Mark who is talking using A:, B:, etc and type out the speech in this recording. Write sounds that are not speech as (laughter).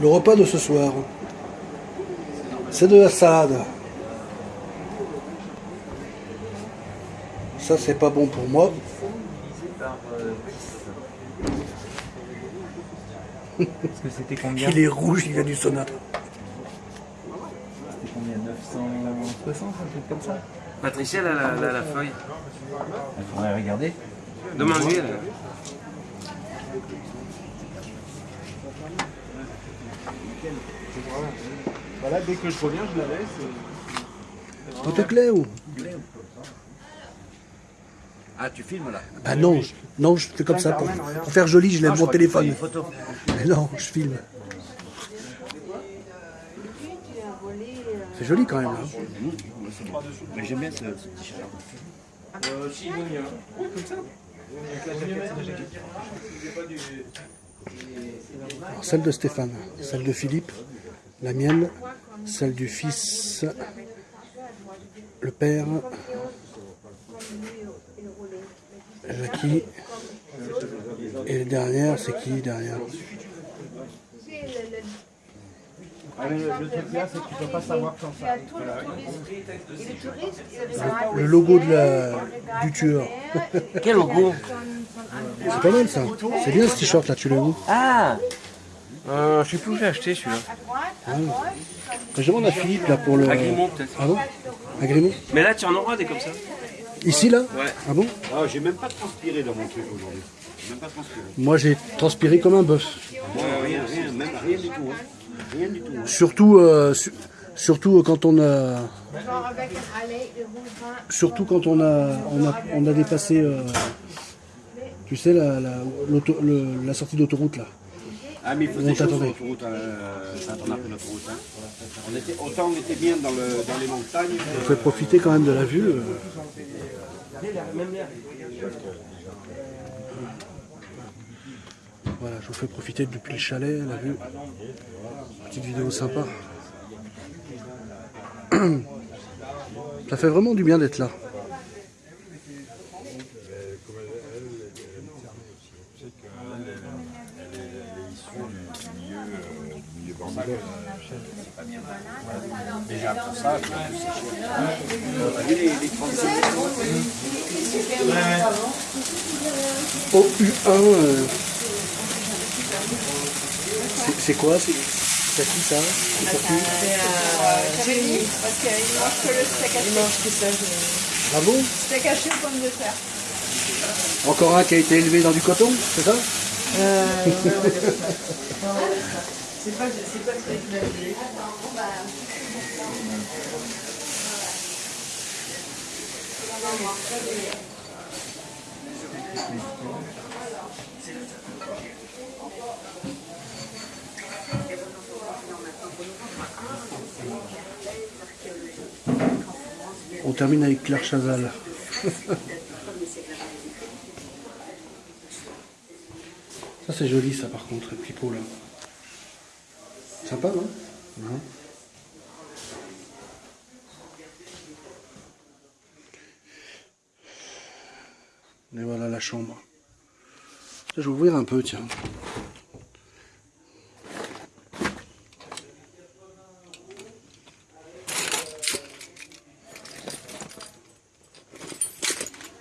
A: Le repas de ce soir, c'est de la salade. Ça, c'est pas bon pour moi. Il est rouge, il vient du
B: sonate. 160, comme ça.
C: Patricia, elle a la, feuille.
B: Il faudrait regarder.
C: Demande-lui, elle.
D: Voilà, dès que je reviens, je la laisse.
A: Autocléo
E: ah, tu filmes là
A: Bah non, je, non, je fais comme ça. Pour, faire joli, je lève mon téléphone. Mais non, je filme. C'est joli quand même. hein.
E: Mais j'aime bien ce, ce t-shirt.
C: Euh, si, il vaut mieux. Comme ça.
A: Alors, celle de Stéphane, celle de Philippe, la mienne, celle du fils, le père, Jackie, et la dernière, c'est qui derrière?
D: Ah, mais le, truc là, c'est que tu peux pas savoir quand ça.
A: Le logo de la, du tueur.
C: Quel logo
A: C'est pas mal ça. C'est bien ce t-shirt là, tu l'as où
C: Ah euh, Je sais plus où j'ai acheté celui-là.
A: Je demande à Philippe là pour le.
C: À Grimaud, peut-être.
A: Ah bon À Grimaud
C: Mais là, tu en auras des comme ça.
A: Ici là
C: Ouais.
A: Ah bon
E: Ah, j'ai même pas transpiré dans mon truc aujourd'hui. J'ai même pas transpiré.
A: Moi j'ai transpiré comme un bœuf.
E: Moi, rien, rien, même rien du tout. Hein. Rien du tout. hein.
A: Surtout, euh, su- surtout euh, quand on a, surtout quand on a, on a, on a dépassé, euh, tu sais, la, la, le- la sortie d'autoroute là.
E: Ah, mais il
A: On
E: faisait chaud sur l'autoroute euh, quand on a pris l'autoroute. Hein. On était, autant on était bien dans, le, dans les montagnes.
A: On fait profiter quand même de la vue. euh. Voilà, je vous fais profiter depuis le chalet, la vue. Petite vidéo sympa. (clears throat) Ça fait vraiment du bien d'être là.
E: Déjà pour ça, OU1 c'est
A: quoi C'est c'est qui ça C'est pour qui
F: Jérémy, parce qu'il mange que le steak haché. Il mange que ça.
A: Ah bon
F: Steak haché aux pommes de terre.
A: Encore un qui a été élevé dans du coton, c'est ça
F: C'est pas, c'est pas très. (laughs)
A: On termine avec Claire Chazal. ça c'est joli ça par contre, le pipeau là. Sympa non? Non. Et voilà la chambre. Je vais ouvrir un peu tiens.